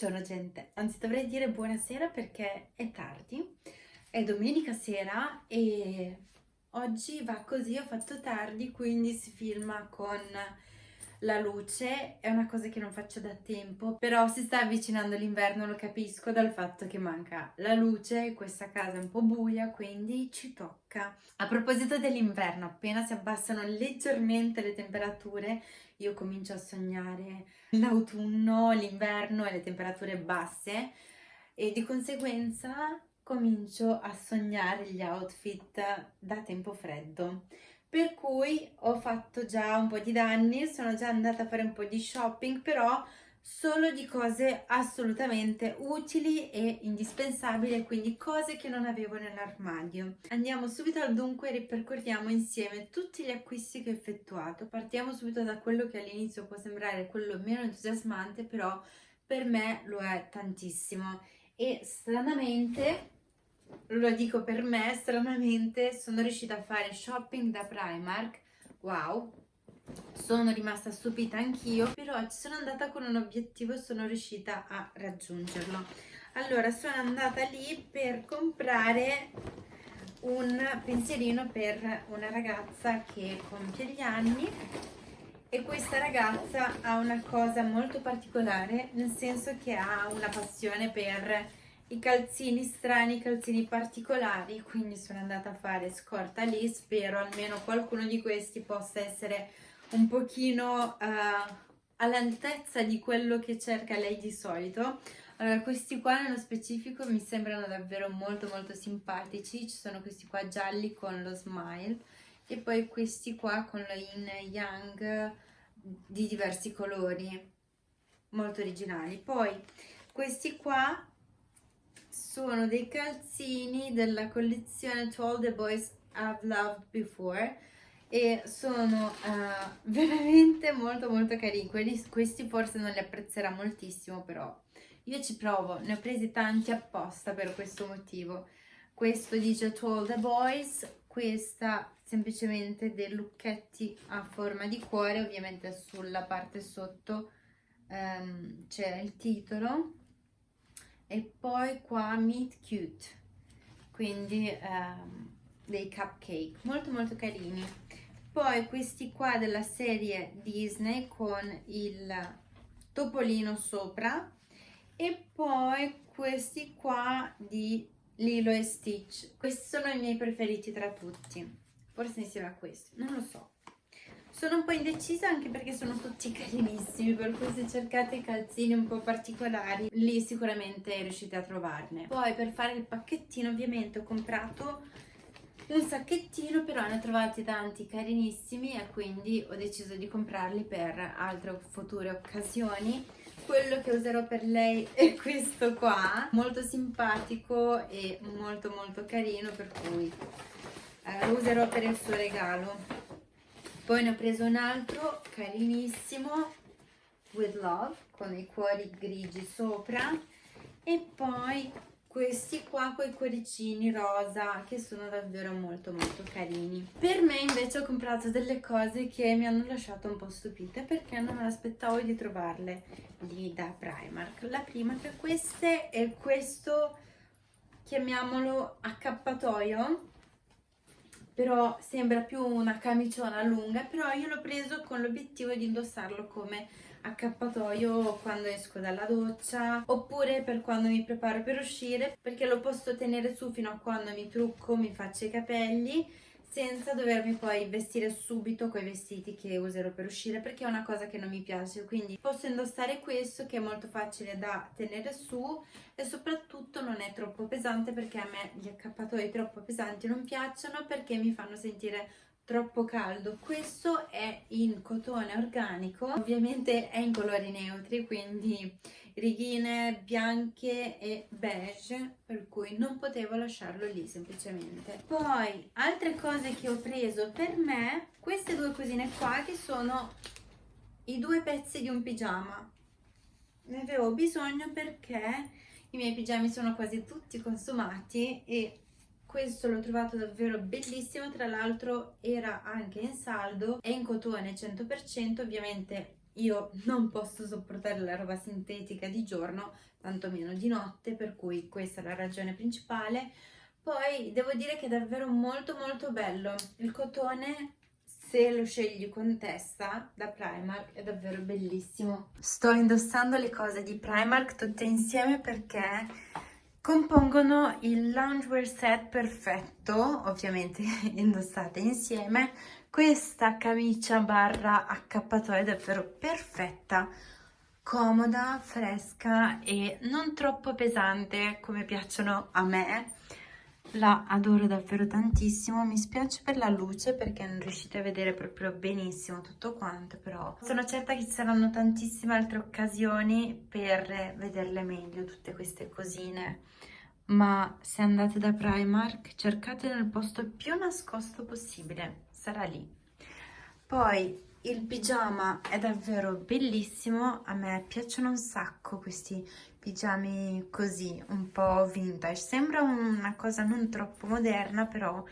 Buongiorno gente, anzi dovrei dire buonasera perché è tardi, è domenica sera e oggi va così, ho fatto tardi quindi si filma con la luce, è una cosa che non faccio da tempo, però si sta avvicinando l'inverno, lo capisco dal fatto che manca la luce, questa casa è un po' buia quindi ci tocca. A proposito dell'inverno, appena si abbassano leggermente le temperature io comincio a sognare l'autunno, l'inverno e le temperature basse e di conseguenza comincio a sognare gli outfit da tempo freddo. Per cui ho fatto già un po' di danni, sono già andata a fare un po' di shopping, però solo di cose assolutamente utili e indispensabili, quindi cose che non avevo nell'armadio. Andiamo subito al dunque e ripercorriamo insieme tutti gli acquisti che ho effettuato. Partiamo subito da quello che all'inizio può sembrare quello meno entusiasmante, però per me lo è tantissimo. E stranamente, lo dico per me, stranamente sono riuscita a fare shopping da Primark. Wow! sono rimasta stupita anch'io però ci sono andata con un obiettivo e sono riuscita a raggiungerlo allora sono andata lì per comprare un pensierino per una ragazza che compie gli anni e questa ragazza ha una cosa molto particolare nel senso che ha una passione per i calzini strani, i calzini particolari quindi sono andata a fare scorta lì spero almeno qualcuno di questi possa essere un pochino uh, all'altezza di quello che cerca lei di solito. Allora, questi qua nello specifico mi sembrano davvero molto molto simpatici, ci sono questi qua gialli con lo smile e poi questi qua con lo yin yang di diversi colori, molto originali. Poi questi qua sono dei calzini della collezione To All The Boys I've Loved Before, e sono uh, veramente molto molto carini. Quelli, questi forse non li apprezzerà moltissimo però io ci provo. Ne ho presi tanti apposta per questo motivo. Questo dice To All The Boys questa semplicemente dei lucchetti a forma di cuore ovviamente sulla parte sotto um, c'è il titolo e poi qua Meet Cute quindi um, dei cupcake molto molto carini. Poi questi qua della serie Disney con il topolino sopra e poi questi qua di Lilo e Stitch. Questi sono i miei preferiti tra tutti. Forse insieme a questi, non lo so sono un po' indecisa anche perché sono tutti carinissimi per cui se cercate calzini un po' particolari lì sicuramente riuscite a trovarne. Poi per fare il pacchettino ovviamente ho comprato un sacchettino però ne ho trovati tanti carinissimi e quindi ho deciso di comprarli per altre future occasioni. Quello che userò per lei è questo qua molto simpatico e molto molto carino per cui eh, lo userò per il suo regalo poi ne ho preso un altro carinissimo with love con i cuori grigi sopra. E poi questi qua con i cuoricini rosa che sono davvero molto molto carini. Per me invece ho comprato delle cose che mi hanno lasciato un po' stupite perché non me l'aspettavo di trovarle. Lì da Primark. La prima tra queste è questo chiamiamolo accappatoio però sembra più una camiciona lunga però io l'ho preso con l'obiettivo di indossarlo come accappatoio quando esco dalla doccia oppure per quando mi preparo per uscire perché lo posso tenere su fino a quando mi trucco, mi faccio i capelli senza dovermi poi vestire subito con i vestiti che userò per uscire perché è una cosa che non mi piace. Quindi posso indossare questo che è molto facile da tenere su e soprattutto non è troppo pesante perché a me gli accappatoi troppo pesanti non piacciono perché mi fanno sentire troppo caldo. Questo è in cotone organico ovviamente è in colori neutri quindi righine bianche e beige per cui non potevo lasciarlo lì semplicemente. Poi altre cose che ho preso per me queste due cosine qua che sono i due pezzi di un pigiama. Ne avevo bisogno perché i miei pigiami sono quasi tutti consumati e questo l'ho trovato davvero bellissimo. Tra l'altro era anche in saldo è in cotone 100% ovviamente io non posso sopportare la roba sintetica di giorno, tantomeno di notte, per cui questa è la ragione principale. Poi devo dire che è davvero molto molto bello. Il cotone, se lo scegli con testa da Primark, è davvero bellissimo. Sto indossando le cose di Primark tutte insieme perché compongono il loungewear set perfetto, ovviamente indossate insieme. Questa camicia barra accappatoio è davvero perfetta comoda, fresca e non troppo pesante come piacciono a me. La adoro davvero tantissimo, mi spiace per la luce perché non riuscite a vedere proprio benissimo tutto quanto, però sono certa che ci saranno tantissime altre occasioni per vederle meglio tutte queste cosine. Ma se andate da Primark cercate nel posto più nascosto possibile, sarà lì. Poi il pigiama è davvero bellissimo, a me piacciono un sacco questi pigiami così, un po' vintage. Sembra una cosa non troppo moderna, però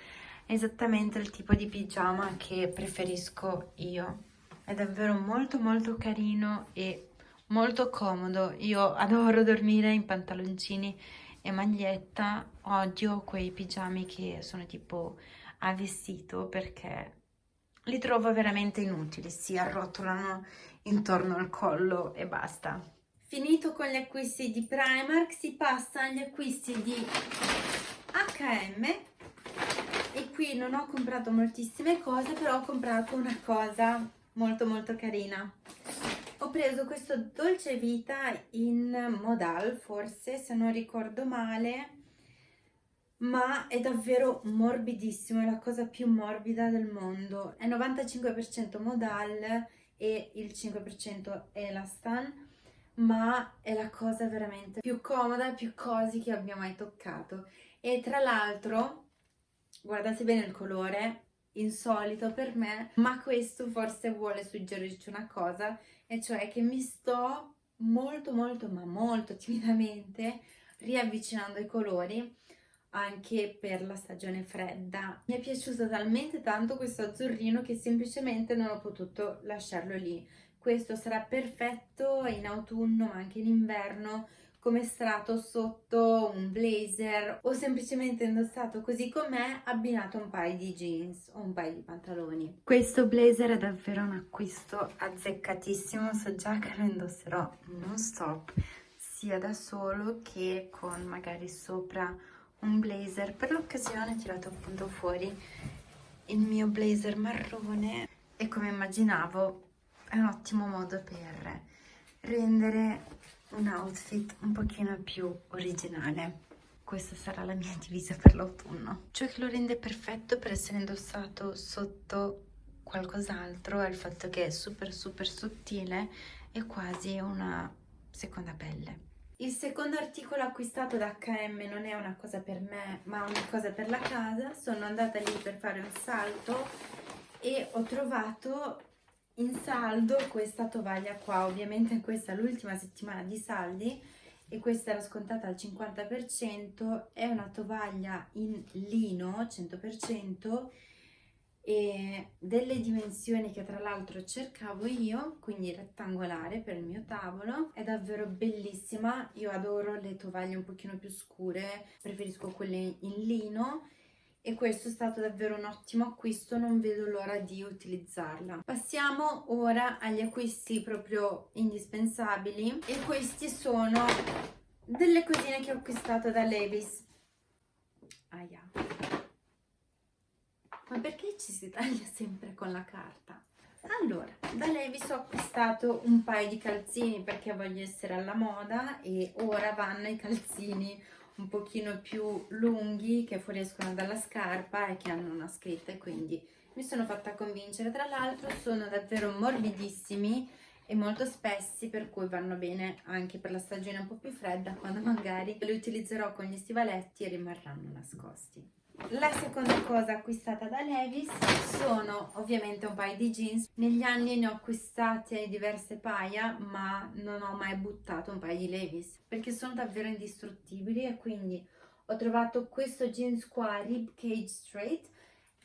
è esattamente il tipo di pigiama che preferisco io. È davvero molto molto carino e molto comodo. Io adoro dormire in pantaloncini e maglietta, odio quei pigiami che sono tipo a vestito perché li trovo veramente inutili, si arrotolano intorno al collo e basta. Finito con gli acquisti di Primark si passa agli acquisti di H&M e qui non ho comprato moltissime cose però ho comprato una cosa molto molto carina ho preso questo dolce vita in modal forse se non ricordo male ma è davvero morbidissimo, è la cosa più morbida del mondo. È 95% modal e il 5% elastan, ma è la cosa veramente più comoda e più cosi che abbia mai toccato. E tra l'altro, guardate bene il colore, insolito per me, ma questo forse vuole suggerirci una cosa, e cioè che mi sto molto molto ma molto timidamente riavvicinando ai colori anche per la stagione fredda. Mi è piaciuto talmente tanto questo azzurrino che semplicemente non ho potuto lasciarlo lì. Questo sarà perfetto in autunno anche in inverno come strato sotto un blazer o semplicemente indossato così com'è abbinato a un paio di jeans o un paio di pantaloni. Questo blazer è davvero un acquisto azzeccatissimo, so già che lo indosserò non stop sia da solo che con magari sopra un blazer. Per l'occasione ho tirato appunto fuori il mio blazer marrone e come immaginavo è un ottimo modo per rendere un outfit un pochino più originale. Questa sarà la mia divisa per l'autunno. Ciò che lo rende perfetto per essere indossato sotto qualcos'altro è il fatto che è super super sottile e quasi una seconda pelle il secondo articolo acquistato da H&M non è una cosa per me, ma una cosa per la casa. Sono andata lì per fare un salto e ho trovato in saldo questa tovaglia qua. Ovviamente questa è l'ultima settimana di saldi e questa era scontata al 50%. È una tovaglia in lino 100% e delle dimensioni che tra l'altro cercavo io, quindi rettangolare per il mio tavolo, è davvero bellissima, io adoro le tovaglie un pochino più scure, preferisco quelle in lino e questo è stato davvero un ottimo acquisto, non vedo l'ora di utilizzarla. Passiamo ora agli acquisti proprio indispensabili e questi sono delle cosine che ho acquistato da Levis. Aia. Ma perché ci si taglia sempre con la carta? Allora, da Levis ho acquistato un paio di calzini perché voglio essere alla moda e ora vanno i calzini un pochino più lunghi che fuoriescono dalla scarpa e che hanno una scritta e quindi mi sono fatta convincere. Tra l'altro sono davvero morbidissimi e molto spessi per cui vanno bene anche per la stagione un po' più fredda quando magari li utilizzerò con gli stivaletti e rimarranno nascosti. La seconda cosa acquistata da Levis sono ovviamente un paio di jeans. Negli anni ne ho acquistate diverse paia, ma non ho mai buttato un paio di Levis perché sono davvero indistruttibili e quindi ho trovato questo jeans qua, Rib Cage Straight,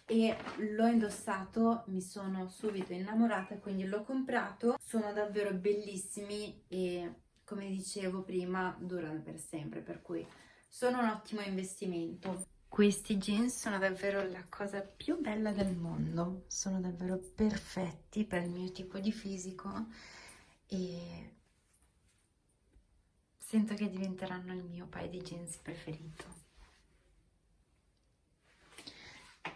e l'ho indossato, mi sono subito innamorata, quindi l'ho comprato. Sono davvero bellissimi e come dicevo prima durano per sempre, per cui sono un ottimo investimento. Questi jeans sono davvero la cosa più bella del mondo, sono davvero perfetti per il mio tipo di fisico e sento che diventeranno il mio paio di jeans preferito.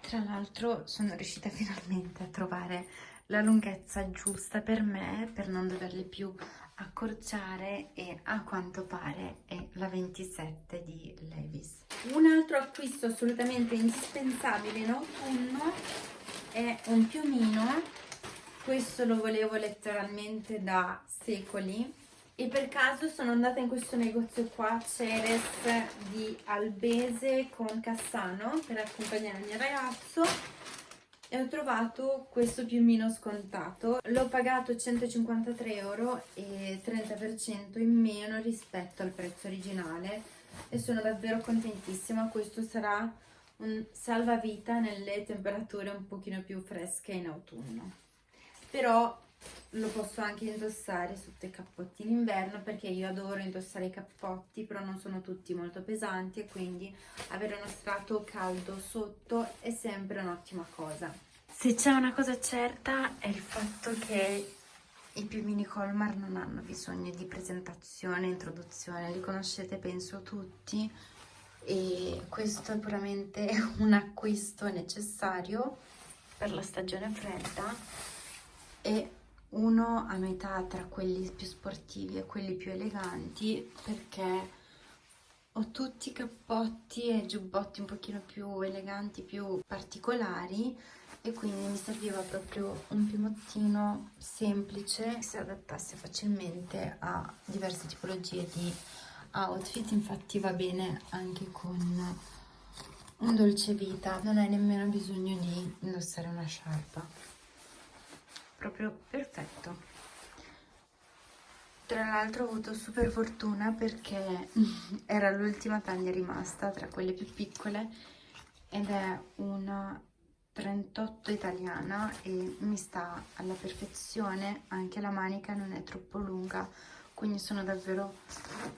Tra l'altro sono riuscita finalmente a trovare la lunghezza giusta per me per non doverli più accorciare e a quanto pare è la 27 di Levis. Un altro acquisto assolutamente indispensabile in autunno è un piumino, questo lo volevo letteralmente da secoli. E per caso sono andata in questo negozio qua, Ceres di Albese con Cassano per accompagnare il mio ragazzo e ho trovato questo piumino scontato. L'ho pagato 153 euro e 30% in meno rispetto al prezzo originale. E sono davvero contentissima. Questo sarà un salvavita nelle temperature un pochino più fresche in autunno. Però lo posso anche indossare sotto i cappotti in inverno perché io adoro indossare i cappotti però non sono tutti molto pesanti e quindi avere uno strato caldo sotto è sempre un'ottima cosa. Se c'è una cosa certa è il fatto che i piumini Colmar non hanno bisogno di presentazione, introduzione, li conoscete penso tutti e questo è puramente un acquisto necessario per la stagione fredda e uno a metà tra quelli più sportivi e quelli più eleganti perché ho tutti i cappotti e giubbotti un pochino più eleganti, più particolari e quindi mi serviva proprio un piumottino semplice che si adattasse facilmente a diverse tipologie di outfit. Infatti va bene anche con un dolce vita non hai nemmeno bisogno di indossare una sciarpa proprio perfetto. Tra l'altro ho avuto super fortuna perché era l'ultima taglia rimasta tra quelle più piccole ed è una 38 italiana e mi sta alla perfezione anche la manica non è troppo lunga quindi sono davvero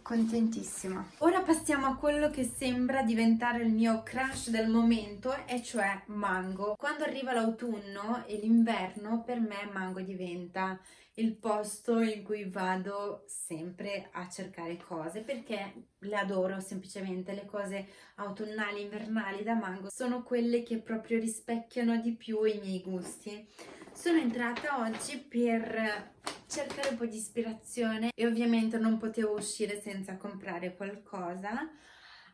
contentissima. Ora passiamo a quello che sembra diventare il mio crush del momento, e cioè Mango. Quando arriva l'autunno e l'inverno, per me Mango diventa il posto in cui vado sempre a cercare cose perché le adoro semplicemente le cose autunnali invernali da mango sono quelle che proprio rispecchiano di più i miei gusti sono entrata oggi per cercare un po' di ispirazione e ovviamente non potevo uscire senza comprare qualcosa.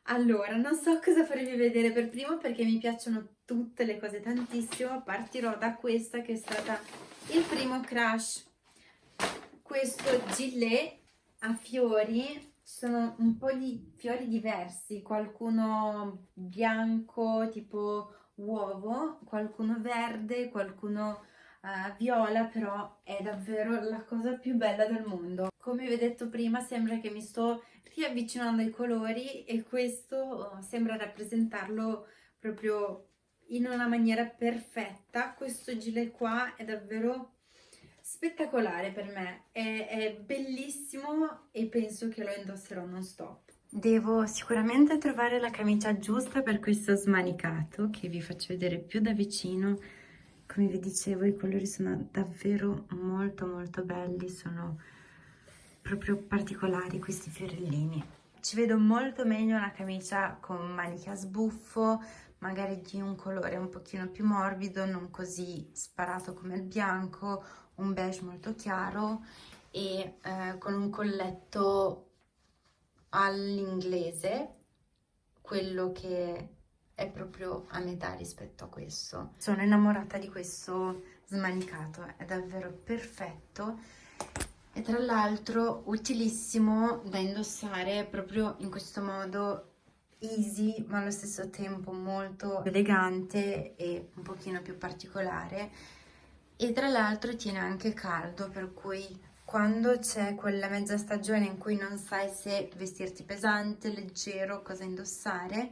Allora, non so cosa farvi vedere per primo perché mi piacciono tutte le cose tantissimo. Partirò da questa che è stata il primo crush. Questo gilet a fiori, sono un po' di fiori diversi, qualcuno bianco tipo uovo, qualcuno verde, qualcuno uh, viola però è davvero la cosa più bella del mondo. Come vi ho detto prima sembra che mi sto riavvicinando ai colori e questo uh, sembra rappresentarlo proprio in una maniera perfetta. Questo gilet qua è davvero spettacolare per me. È, è bellissimo e penso che lo indosserò non stop Devo sicuramente trovare la camicia giusta per questo smanicato che vi faccio vedere più da vicino come vi dicevo i colori sono davvero molto molto belli sono proprio particolari questi fiorellini. Ci vedo molto meglio una camicia con maniche a sbuffo magari di un colore un pochino più morbido non così sparato come il bianco un beige molto chiaro e eh, con un colletto all'inglese quello che è proprio a metà rispetto a questo. Sono innamorata di questo smanicato, è davvero perfetto e tra l'altro utilissimo da indossare proprio in questo modo easy ma allo stesso tempo molto elegante e un pochino più particolare e tra l'altro tiene anche caldo per cui quando c'è quella mezza stagione in cui non sai se vestirti pesante, leggero, cosa indossare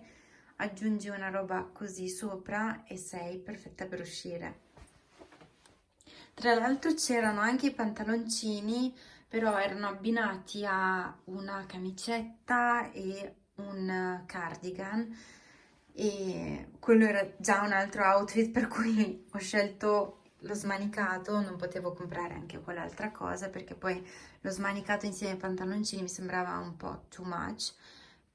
aggiungi una roba così sopra e sei perfetta per uscire. Tra l'altro c'erano anche i pantaloncini, però erano abbinati a una camicetta e un cardigan e quello era già un altro outfit per cui ho scelto lo smanicato, non potevo comprare anche quell'altra cosa perché poi lo smanicato insieme ai pantaloncini mi sembrava un po' too much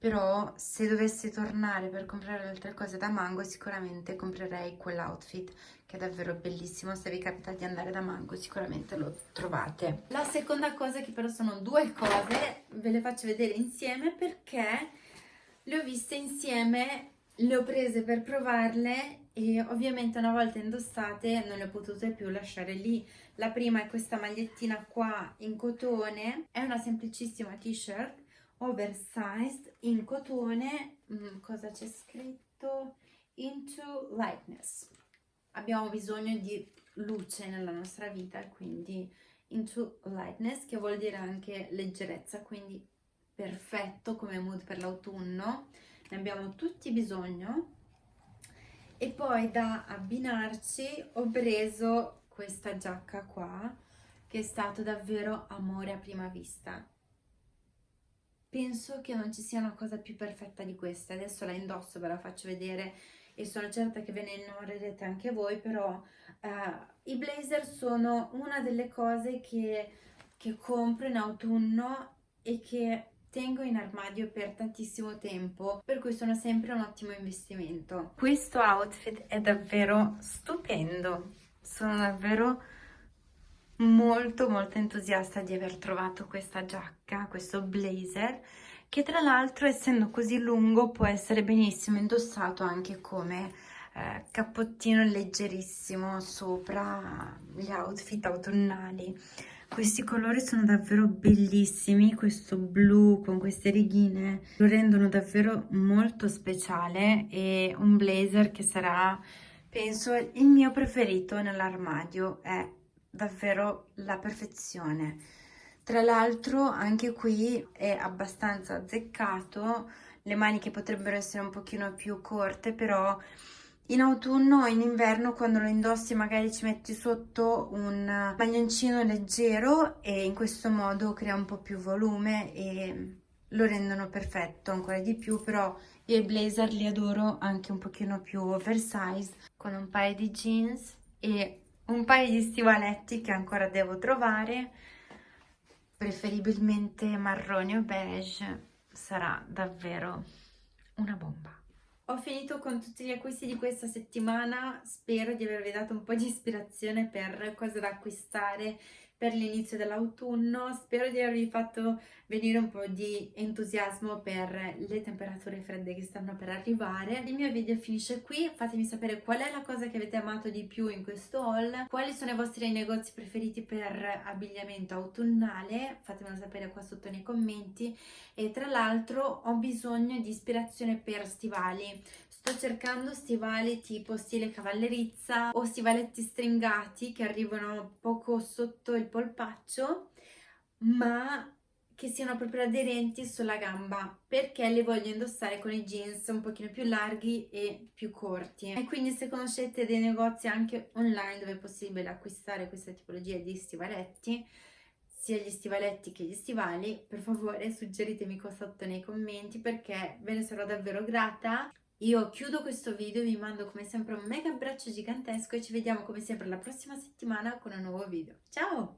però se dovessi tornare per comprare altre cose da Mango sicuramente comprerei quell'outfit che è davvero bellissimo. Se vi capita di andare da Mango sicuramente lo trovate. La seconda cosa che però sono due cose ve le faccio vedere insieme perché le ho viste insieme le ho prese per provarle e ovviamente una volta indossate non le ho potute più lasciare lì. La prima è questa magliettina qua in cotone è una semplicissima t-shirt oversized in cotone mm, cosa c'è scritto? Into lightness. Abbiamo bisogno di luce nella nostra vita quindi into lightness che vuol dire anche leggerezza quindi perfetto come mood per l'autunno. Ne abbiamo tutti bisogno. E poi da abbinarci ho preso questa giacca qua che è stato davvero amore a prima vista penso che non ci sia una cosa più perfetta di questa adesso la indosso ve la faccio vedere e sono certa che ve ne innamorerete anche voi però eh, i blazer sono una delle cose che, che compro in autunno e che tengo in armadio per tantissimo tempo, per cui sono sempre un ottimo investimento. Questo outfit è davvero stupendo, sono davvero molto molto entusiasta di aver trovato questa giacca, questo blazer, che tra l'altro essendo così lungo può essere benissimo indossato anche come eh, cappottino leggerissimo sopra gli outfit autunnali. Questi colori sono davvero bellissimi, questo blu con queste righine lo rendono davvero molto speciale e un blazer che sarà, penso, il mio preferito nell'armadio, è davvero la perfezione. Tra l'altro anche qui è abbastanza azzeccato, le maniche potrebbero essere un pochino più corte, però in autunno o in inverno quando lo indossi magari ci metti sotto un maglioncino leggero e in questo modo crea un po' più volume e lo rendono perfetto ancora di più però io i blazer li adoro anche un pochino più oversize con un paio di jeans e un paio di stivaletti che ancora devo trovare. Preferibilmente marrone o beige. Sarà davvero una bomba. Ho finito con tutti gli acquisti di questa settimana, spero di avervi dato un po' di ispirazione per cosa da acquistare per l'inizio dell'autunno. Spero di avervi fatto venire un po' di entusiasmo per le temperature fredde che stanno per arrivare. Il mio video finisce qui, fatemi sapere qual è la cosa che avete amato di più in questo haul, quali sono i vostri negozi preferiti per abbigliamento autunnale, fatemelo sapere qua sotto nei commenti. E tra l'altro ho bisogno di ispirazione per stivali Sto cercando stivali tipo stile cavallerizza o stivaletti stringati che arrivano poco sotto il polpaccio ma che siano proprio aderenti sulla gamba perché le voglio indossare con i jeans un pochino più larghi e più corti. E quindi se conoscete dei negozi anche online dove è possibile acquistare questa tipologia di stivaletti sia gli stivaletti che gli stivali per favore suggeritemi qua sotto nei commenti perché ve ne sarò davvero grata io chiudo questo video, vi mando come sempre un mega abbraccio gigantesco e ci vediamo come sempre la prossima settimana con un nuovo video. Ciao!